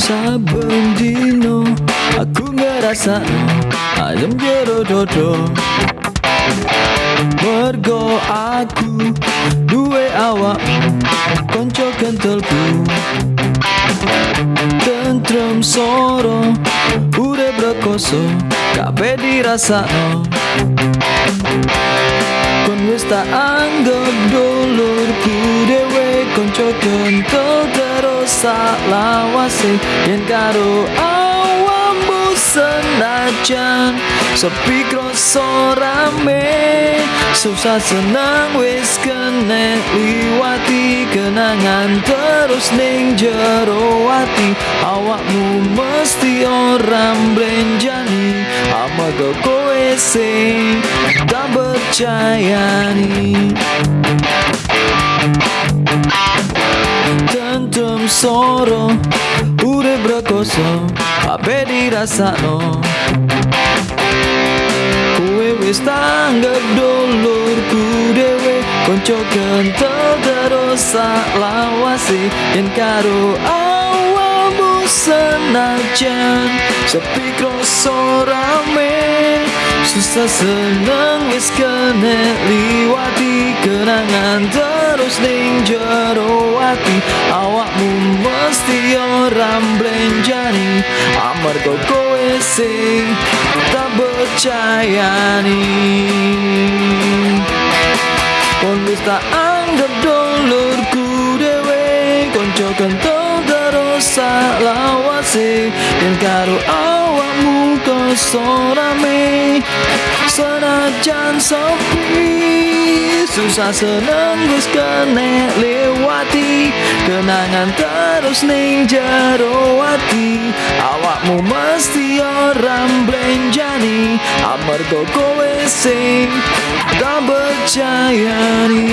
Saben dino aku ngerasa ayam jero dodo Mergo aku duwe awak konco kentelku Tentrem soro urip rekoso kabeh dirasakno. Kon wis tak anggap dulurku dewe konco kentel terus lawase. Yen karo awakmu senajan sepi kroso rame. Susah senang wis kene liwati kenangan terus ning jero ati awakmu mesti ora mblenjani amarga kowe sing tak percayani. Tentem soro Urip rekoso Ape dirasakno. Kue wis tanggap Konco kentel terus sak lawase Yen karo awamu senajan. Sepi kroso rame Susah seneng wis kene liwati Kenangan terus ning jero Awakmu mesti ora mblenjani Amarga kowe sing tak percayani tak anggap dulurku dewe. Konco kentel terus sak lawase. Yen karo awakmu koso rame. Senajan sepi Susah seneng wis kene lewati. Kenangan terus ning jero ati mblenjani Amarga kowe sing tak percayani